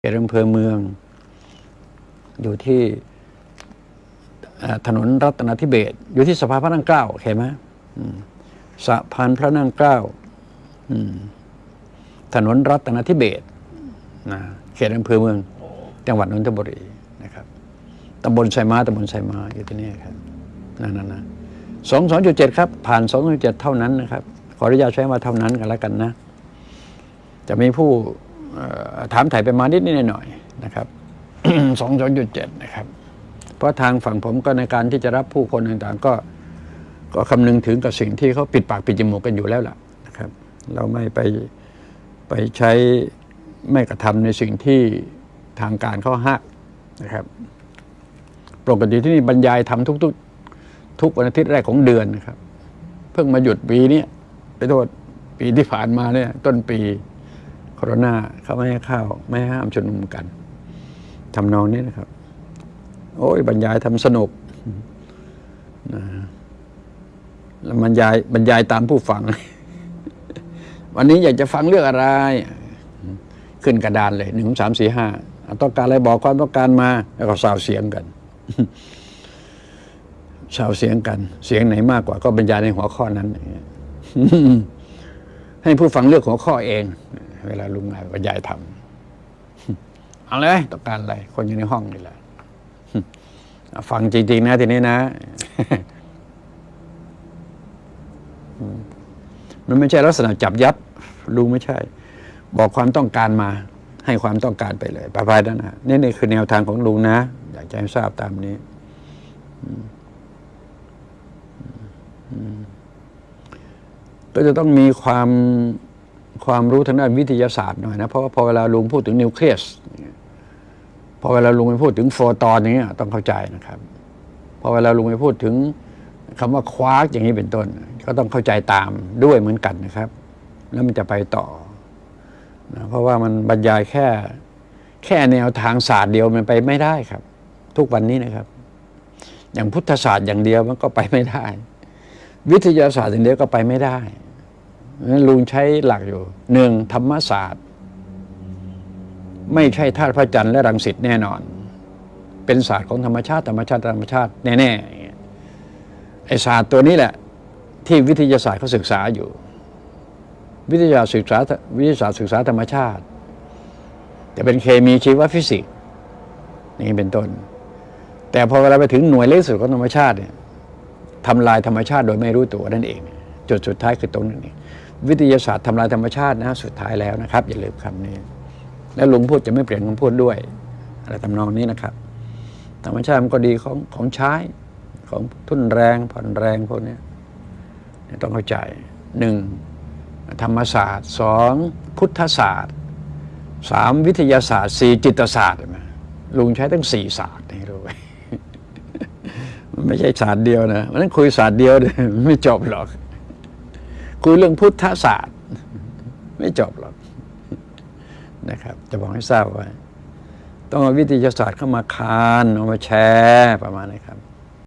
เขตอำเภอเมือง อยู่ที่ถนนรัตนทิเบศอยู่ที่สะพานพระนั่งเกล้าเห็นไหมสะพานพระนั่งเกล้าถนนรัตนทิเบศนะเขตอำเภอเมือง จังหวัดนนทบุรีนะครับตำบลไซมาตำบลไซมาอยู่ที่นี่ครับนั่นนะสองสองจุดเจ็ดครับ ผ่านสองจุดเจ็ดเท่านั้นนะครับ ขออนุญาตใช้ว่าเท่านั้นกันแล้วกันนะ จะมีผู้ ถามถ่ายไปมานิดนิดหน่อยๆนะครับสองสองจุดเจ็ดนะครับ เพราะทางฝั่งผมก็ในการที่จะรับผู้คนต่างๆ ก็ก็คำนึงถึงกับสิ่งที่เขาปิดปากปิดจมูกกันอยู่แล้วล่ะนะครับ เราไม่ไปไปใช้ไม่กระทำในสิ่งที่ทางการเขาห้ามนะครับปกติที่นี่บรรยายทำทุกๆ ทุกวันอาทิตย์แรกของเดือนนะครับ เพิ่งมาหยุดปีนี้ไปโทษปีที่ผ่านมาเนี่ยต้นปี โควิดเขาไม่ให้เข้าไม่ให้ามชุมนุมกันทำนองนี้นะครับ โอ้ยบรรยายทำสนุกนะแล้วบรรยายบรรยายตามผู้ฟัง วันนี้อยากจะฟังเรื่องอะไร ขึ้นกระดานเลยหนึ่งสามสี่ห้าต้องการอะไรบอกความต้องการมา แล้วก็สาวเสียงกันสาวเสียงกัน เสียงไหนมากกว่า ก็บรรยายในหัวข้อนั้นให้ผู้ฟังเลือกหัวข้อเอง เวลาลุงบรรยายทำเอาเลยต้องการอะไร คนอยู่ในห้องนี่แหละฟังจริง ๆ นะทีนี้นะ มันไม่ใช่ลักษณะจับยัดลุงไม่ใช่ บอกความต้องการมา ให้ความต้องการไปเลยประพายนั้นนะนี่นี่คือแนวทางของลุงนะ อยากจะให้ทราบตามนี้ก็จะต้องมีความ ความรู้ทางด้านวิทยาศาสตร์หน่อยนะเพราะว่าพอเวลาลุงพูดถึงนิวเคลียสพอเวลาลุงไปพูดถึงโฟตอนอย่างเงี้ยต้องเข้าใจนะครับพอเวลาลุงไปพูดถึงคำว่าควาร์กอย่างนี้เป็นต้น ก็ต้องเข้าใจตามด้วยเหมือนกันนะครับ แล้วมันจะไปต่อนะเพราะว่ามันบรรยายแค่แค่แนวทางศาสตร์เดียวมันไปไม่ได้ครับ ทุกวันนี้นะครับ อย่างพุทธศาสตร์อย่างเดียวมันก็ไปไม่ได้ วิทยาศาสตร์อย่างเดียวก็ไปไม่ได้ นั้นลุงใช้หลักอยู่หนึ่งธรรมศาสตร์ ไม่ใช่ธาตุพระจันทร์และรังสิตแน่นอน เป็นศาสตร์ของธรรมชาติธรรมชาติธรรมชาติแน่ๆไอศาสตร์ตัวนี้แหละ ที่วิทยาศาสตร์เขาศึกษาอยู่ วิทยาศึกษาวิทยาศาสตร์ศึกษาธรรมชาติจะเป็นเคมีชีวฟิสิกส์นี่เป็นต้น แต่พอเวลาไปถึงหน่วยเล็กสุดของธรรมชาติเนี่ยทำลายธรรมชาติโดยไม่รู้ตัวนั่นเอง จุดสุดท้ายคือตรงนั้นเอง วิทยาศาสตร์ทำลายธรรมชาตินะสุดท้ายแล้วนะครับ อย่าลืมคำนี้ แล้วลุงพูดจะไม่เปลี่ยนคำพูดด้วย อะไรทำนองนี้นะครับ ธรรมชาติมันก็ดีของของใช้ของทุนแรงผ่อนแรงพวกนี้นต้องเข้าใจหนึ่งธรรมศาสตร์สองพุทธศาสตร์สามวิทยาศาสตร์สี่จิตศาสตร์นไหมลุงใช้ตั้งสี่ศาสตร์ให้รู้ไมันไม่ใช่ศาสตร์เดียวนะมันนั้นคุยศาสตร์เดียวเนี่ยมันไม่จบหรอก คุยเรื่องพุทธศาสตร์ ไม่จบหรอกนะครับ จะบอกให้ทราบไว้ ต้องเอาวิทยาศาสตร์เข้ามาคานเอามาแชร์ประมาณนี้ครับ